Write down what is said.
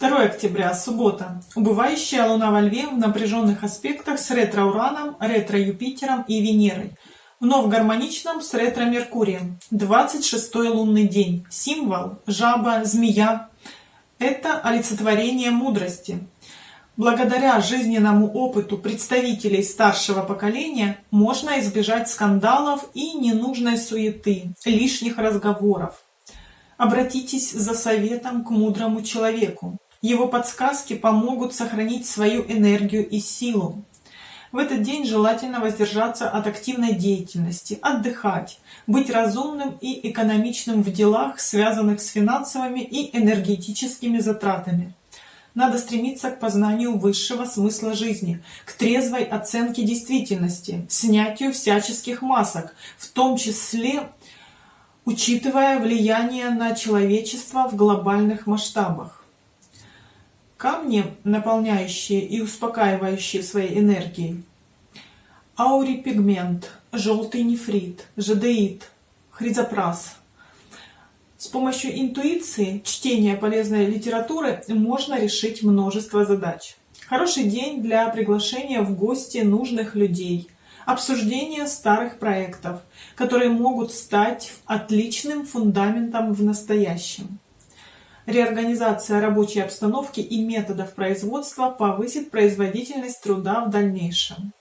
2 октября, суббота. Убывающая Луна во Льве в напряженных аспектах с ретро-Ураном, ретро-Юпитером и Венерой. Вновь гармоничном с ретро-Меркурием. 26 лунный день. Символ – жаба, змея. Это олицетворение мудрости. Благодаря жизненному опыту представителей старшего поколения можно избежать скандалов и ненужной суеты, лишних разговоров. Обратитесь за советом к мудрому человеку. Его подсказки помогут сохранить свою энергию и силу. В этот день желательно воздержаться от активной деятельности, отдыхать, быть разумным и экономичным в делах, связанных с финансовыми и энергетическими затратами. Надо стремиться к познанию высшего смысла жизни, к трезвой оценке действительности, снятию всяческих масок, в том числе учитывая влияние на человечество в глобальных масштабах. Камни, наполняющие и успокаивающие своей энергией. Аурипигмент, желтый нефрит, жадеит, хризопрас. С помощью интуиции, чтения полезной литературы можно решить множество задач. Хороший день для приглашения в гости нужных людей, обсуждения старых проектов, которые могут стать отличным фундаментом в настоящем. Реорганизация рабочей обстановки и методов производства повысит производительность труда в дальнейшем.